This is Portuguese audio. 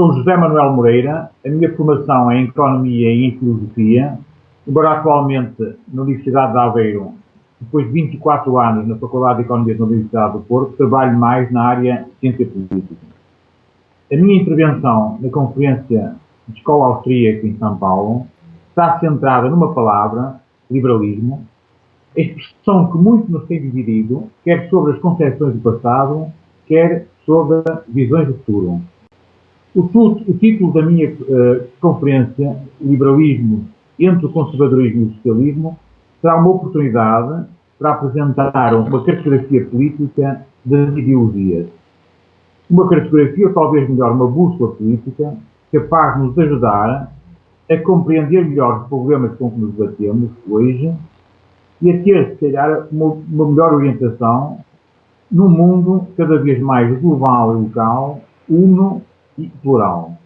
Sou José Manuel Moreira, a minha formação é em Economia e em Filosofia, embora atualmente na Universidade de Aveiro, depois de 24 anos na Faculdade de Economia da Universidade do Porto, trabalho mais na área de Ciência Política. A minha intervenção na Conferência de Escola Austríaca em São Paulo está centrada numa palavra, liberalismo, a expressão que muito nos tem dividido, quer sobre as concepções do passado, quer sobre visões do futuro. O, o título da minha uh, conferência, Liberalismo entre o conservadorismo e o socialismo, será uma oportunidade para apresentar uma cartografia política das ideologias. Uma cartografia, ou talvez melhor, uma bússola política, capaz de nos ajudar a compreender melhor os problemas com que nos batemos hoje e a ter, se calhar, uma, uma melhor orientação num mundo cada vez mais global e local, uno plural.